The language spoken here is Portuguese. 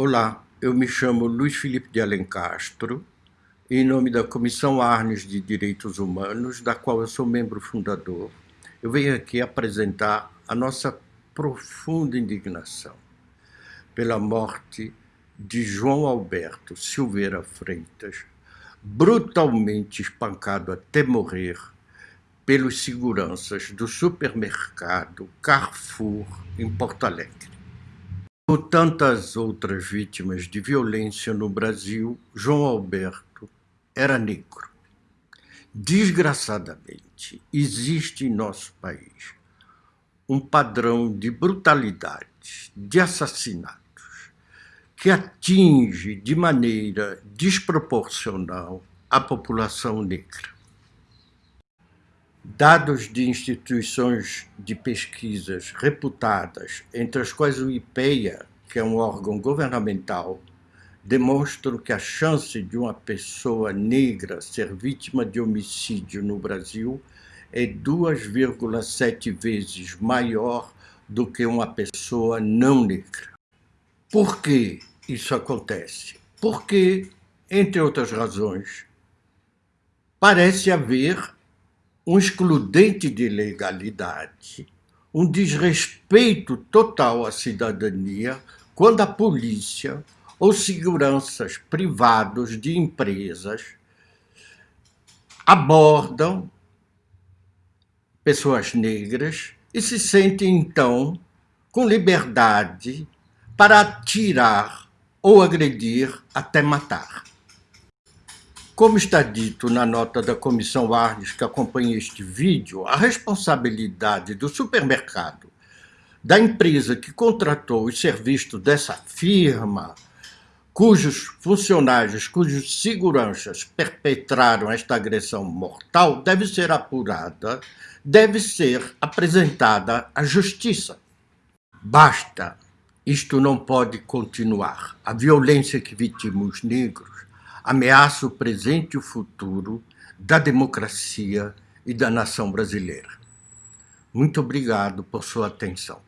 Olá, eu me chamo Luiz Felipe de Alencastro, em nome da Comissão Arnes de Direitos Humanos, da qual eu sou membro fundador. Eu venho aqui apresentar a nossa profunda indignação pela morte de João Alberto Silveira Freitas, brutalmente espancado até morrer pelos seguranças do supermercado Carrefour, em Porto Alegre. Como tantas outras vítimas de violência no Brasil, João Alberto era negro. Desgraçadamente, existe em nosso país um padrão de brutalidade, de assassinatos, que atinge de maneira desproporcional a população negra. Dados de instituições de pesquisas reputadas, entre as quais o IPEA, que é um órgão governamental, demonstram que a chance de uma pessoa negra ser vítima de homicídio no Brasil é 2,7 vezes maior do que uma pessoa não negra. Por que isso acontece? Porque, entre outras razões, parece haver um excludente de legalidade, um desrespeito total à cidadania quando a polícia ou seguranças privados de empresas abordam pessoas negras e se sentem, então, com liberdade para atirar ou agredir até matar. Como está dito na nota da Comissão Arnes que acompanha este vídeo, a responsabilidade do supermercado, da empresa que contratou os serviços dessa firma, cujos funcionários, cujos seguranças perpetraram esta agressão mortal, deve ser apurada, deve ser apresentada à justiça. Basta, isto não pode continuar. A violência que vitima os negros ameaça o presente e o futuro da democracia e da nação brasileira. Muito obrigado por sua atenção.